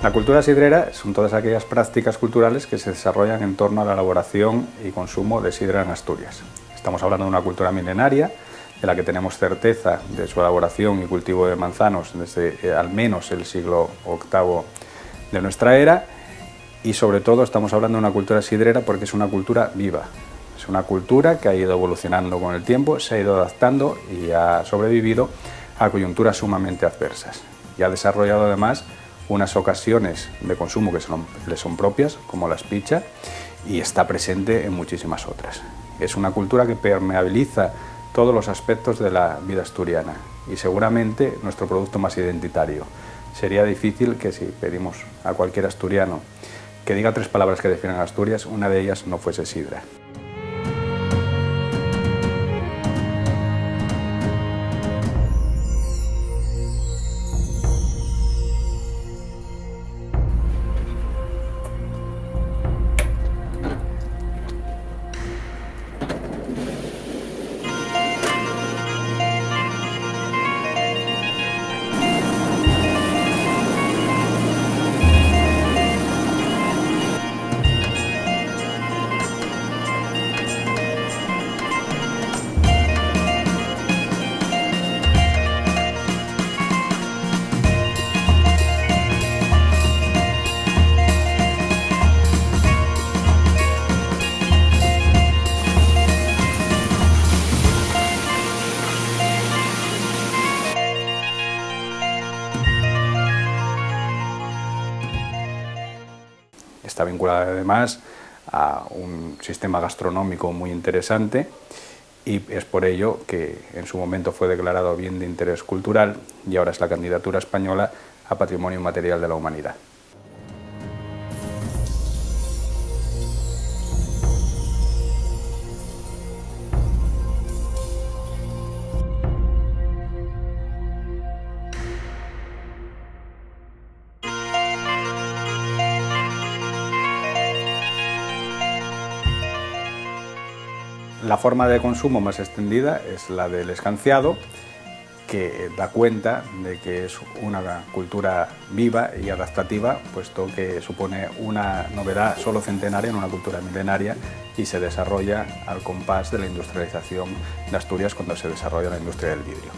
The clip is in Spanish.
La cultura sidrera son todas aquellas prácticas culturales que se desarrollan en torno a la elaboración y consumo de sidra en Asturias. Estamos hablando de una cultura milenaria, de la que tenemos certeza de su elaboración y cultivo de manzanos desde eh, al menos el siglo VIII de nuestra era, y sobre todo estamos hablando de una cultura sidrera porque es una cultura viva, es una cultura que ha ido evolucionando con el tiempo, se ha ido adaptando y ha sobrevivido a coyunturas sumamente adversas. Y ha desarrollado además unas ocasiones de consumo que le son propias, como la espicha, y está presente en muchísimas otras. Es una cultura que permeabiliza todos los aspectos de la vida asturiana y seguramente nuestro producto más identitario. Sería difícil que si pedimos a cualquier asturiano que diga tres palabras que definan Asturias, una de ellas no fuese sidra. Está vinculada además a un sistema gastronómico muy interesante y es por ello que en su momento fue declarado bien de interés cultural y ahora es la candidatura española a Patrimonio Material de la Humanidad. La forma de consumo más extendida es la del escanciado, que da cuenta de que es una cultura viva y adaptativa, puesto que supone una novedad solo centenaria en una cultura milenaria y se desarrolla al compás de la industrialización de Asturias cuando se desarrolla la industria del vidrio.